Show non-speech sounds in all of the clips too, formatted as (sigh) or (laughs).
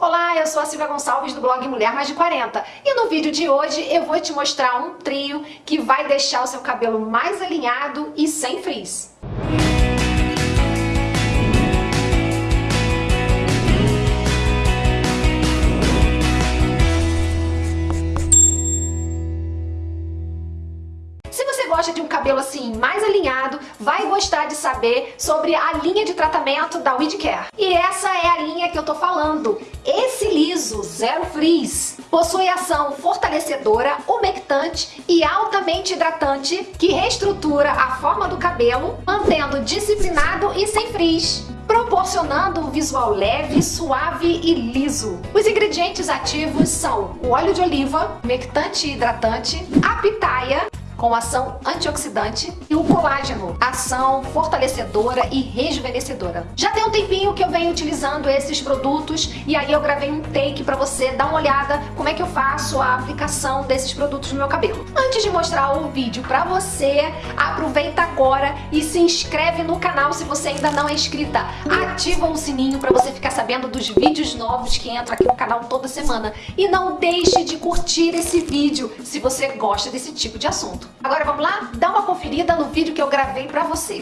Olá, eu sou a Silvia Gonçalves do blog Mulher Mais de 40 e no vídeo de hoje eu vou te mostrar um trio que vai deixar o seu cabelo mais alinhado e sem frizz. Mais alinhado, vai gostar de saber sobre a linha de tratamento da Care. E essa é a linha que eu tô falando. Esse liso Zero Frizz possui ação fortalecedora, umectante e altamente hidratante que reestrutura a forma do cabelo, mantendo disciplinado e sem frizz proporcionando um visual leve, suave e liso. Os ingredientes ativos são o óleo de oliva, umectante e hidratante, a pitaia, com ação antioxidante e o colágeno, ação fortalecedora e rejuvenescedora. Já tem um tempinho que eu venho utilizando esses produtos e aí eu gravei um take para você dar uma olhada como é que eu faço a aplicação desses produtos no meu cabelo. Antes de mostrar o vídeo para você, aproveita agora e se inscreve no canal se você ainda não é inscrita. Ativa o sininho para você ficar sabendo dos vídeos novos que entram aqui no canal toda semana. E não deixe de curtir esse vídeo se você gosta desse tipo de assunto. Agora vamos lá? Dá uma conferida no vídeo que eu gravei pra você.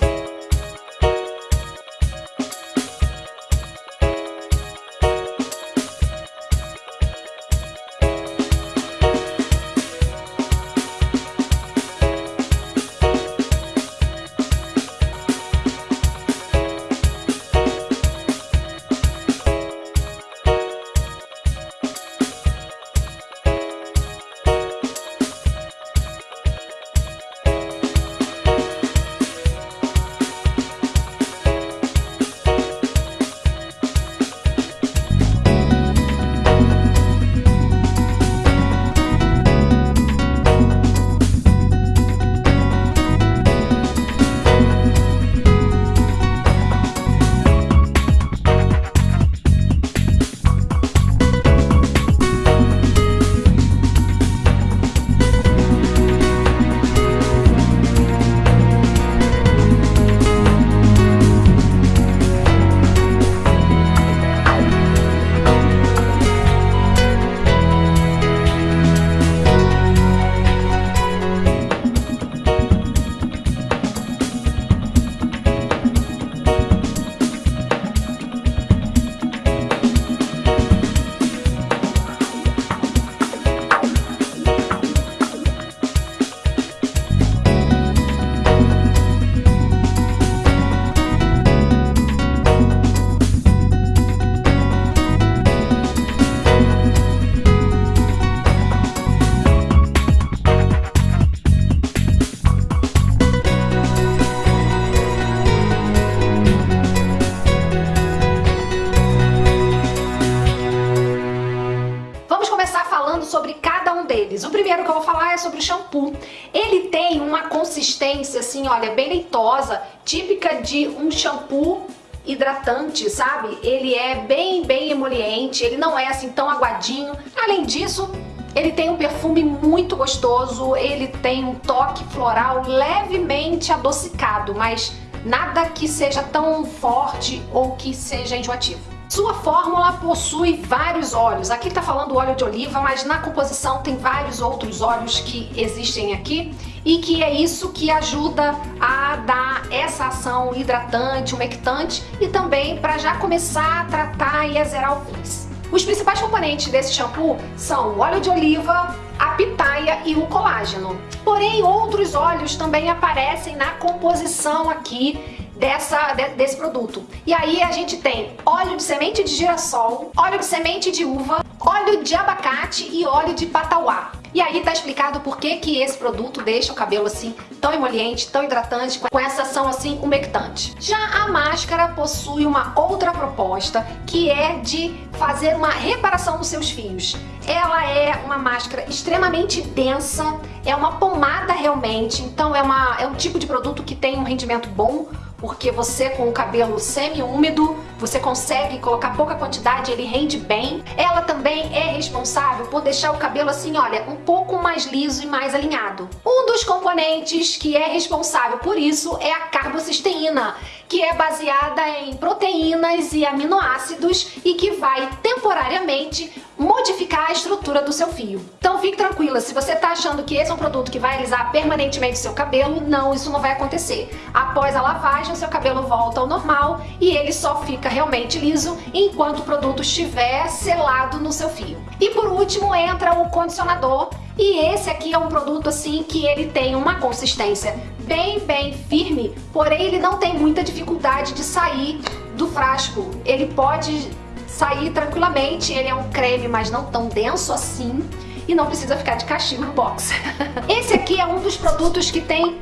Primeiro que eu vou falar é sobre o shampoo. Ele tem uma consistência assim, olha, bem leitosa, típica de um shampoo hidratante, sabe? Ele é bem, bem emoliente, ele não é assim tão aguadinho. Além disso, ele tem um perfume muito gostoso, ele tem um toque floral levemente adocicado, mas nada que seja tão forte ou que seja enjoativo. Sua fórmula possui vários óleos. Aqui está falando óleo de oliva, mas na composição tem vários outros óleos que existem aqui e que é isso que ajuda a dar essa ação hidratante, umectante e também para já começar a tratar e a zerar o frizz. Os principais componentes desse shampoo são o óleo de oliva, a pitaia e o colágeno. Porém, outros óleos também aparecem na composição aqui dessa, de, desse produto. E aí a gente tem óleo semente de girassol, óleo de semente de uva, óleo de abacate e óleo de patauá. E aí tá explicado por que, que esse produto deixa o cabelo assim tão emoliente, tão hidratante, com essa ação assim umectante. Já a máscara possui uma outra proposta, que é de fazer uma reparação nos seus fios. Ela é uma máscara extremamente densa, é uma pomada realmente, então é, uma, é um tipo de produto que tem um rendimento bom, porque você com o cabelo semi-úmido, você consegue colocar pouca quantidade, ele rende bem. Ela também é responsável por deixar o cabelo assim, olha, um pouco mais liso e mais alinhado. Um dos componentes que é responsável por isso é a carbocisteína, que é baseada em proteínas e aminoácidos e que vai temporariamente modificar a estrutura do seu fio. Então fique tranquila, se você está achando que esse é um produto que vai alisar permanentemente o seu cabelo, não, isso não vai acontecer. Após a lavagem, o seu cabelo volta ao normal e ele só fica realmente liso enquanto o produto estiver selado no seu fio. E por último entra o condicionador e esse aqui é um produto assim que ele tem uma consistência bem, bem firme, porém ele não tem muita dificuldade de sair do frasco. Ele pode sair tranquilamente, ele é um creme, mas não tão denso assim e não precisa ficar de castigo no box. (laughs) Esse aqui é um dos produtos que tem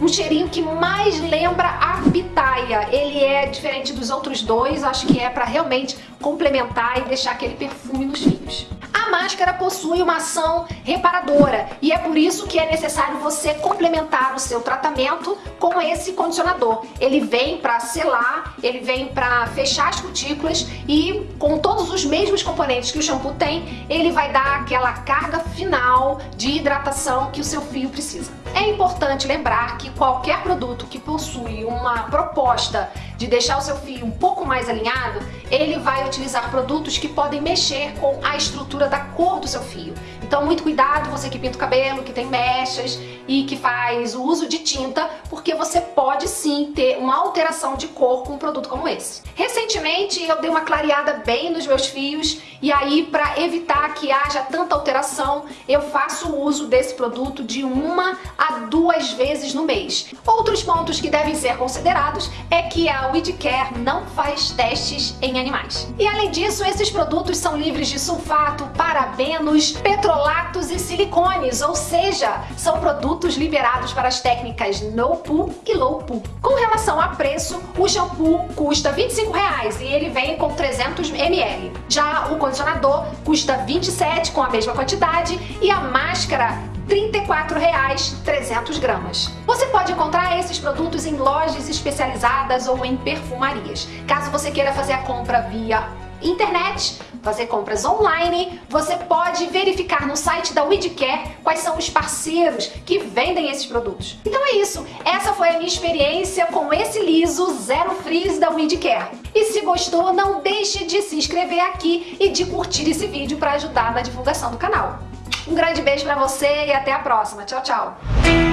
um cheirinho que mais lembra a pitaia. Ele é diferente dos outros dois, acho que é para realmente complementar e deixar aquele perfume nos fios. Máscara possui uma ação reparadora e é por isso que é necessário você complementar o seu tratamento com esse condicionador. Ele vem para selar, ele vem para fechar as cutículas e com todos os mesmos componentes que o shampoo tem, ele vai dar aquela carga final de hidratação que o seu fio precisa. É importante lembrar que qualquer produto que possui uma proposta de deixar o seu fio um pouco mais alinhado, ele vai utilizar produtos que podem mexer com a estrutura da cor do seu fio. Então muito cuidado você que pinta o cabelo, que tem mechas e que faz o uso de tinta, porque você pode sim ter uma alteração de cor com um produto como esse. Recentemente eu dei uma clareada bem nos meus fios e aí para evitar que haja tanta alteração, eu faço uso desse produto de uma a duas vezes no mês. Outros pontos que devem ser considerados é que a Weedcare não faz testes em animais. E além disso, esses produtos são livres de sulfato, parabenos, petrolatos e silicones, ou seja, são produtos liberados para as técnicas no poo e low poo. Com relação a preço, o shampoo custa R$ 25 e ele vem com 300 ml. Já o condicionador custa 27 com a mesma quantidade e a máscara R$ 34,00 300 gramas. Você pode encontrar esses produtos em lojas especializadas ou em perfumarias. Caso você queira fazer a compra via internet, fazer compras online, você pode verificar no site da Weedcare quais são os parceiros que vendem esses produtos. Então é isso, essa foi a minha experiência com esse liso Zero Frizz da Weedcare. E se gostou, não deixe de se inscrever aqui e de curtir esse vídeo para ajudar na divulgação do canal. Um grande beijo pra você e até a próxima. Tchau, tchau!